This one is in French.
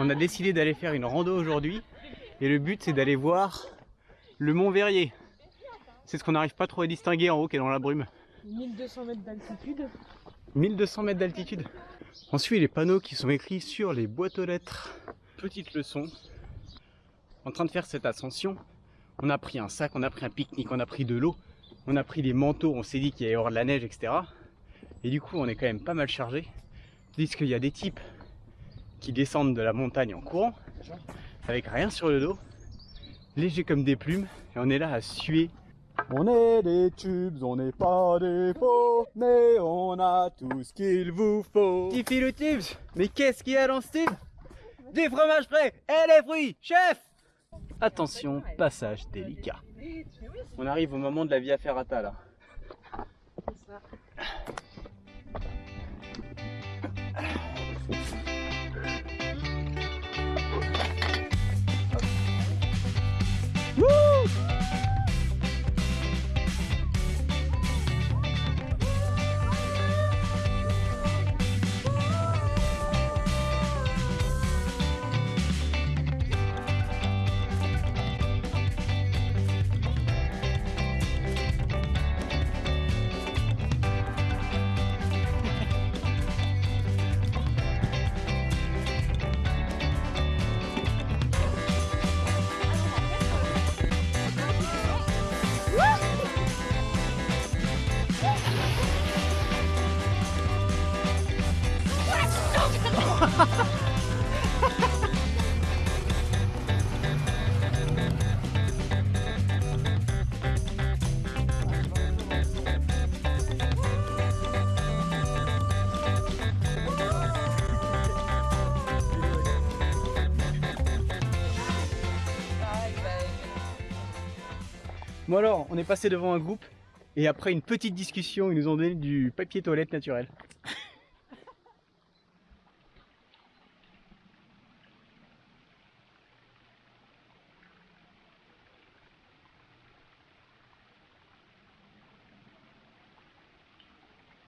On a décidé d'aller faire une rando aujourd'hui et le but c'est d'aller voir le mont Verrier. C'est ce qu'on n'arrive pas trop à distinguer en haut qui est dans la brume. 1200 mètres d'altitude. 1200 mètres d'altitude. On suit les panneaux qui sont écrits sur les boîtes aux lettres. Petite leçon. En train de faire cette ascension, on a pris un sac, on a pris un pique-nique, on a pris de l'eau, on a pris des manteaux, on s'est dit qu'il y allait y avoir de la neige, etc. Et du coup, on est quand même pas mal chargé. Tandis qu'il y a des types qui descendent de la montagne en courant, avec rien sur le dos, léger comme des plumes, et on est là à suer. On est des tubes, on n'est pas des faux, mais on a tout ce qu'il vous faut. Tiffy le tubes, mais qu'est-ce qu'il y a dans ce tube? Des fromages frais et les fruits, chef Attention, passage délicat. On arrive au moment de la via ferrata là. Bon alors, on est passé devant un groupe et après une petite discussion, ils nous ont donné du papier toilette naturel.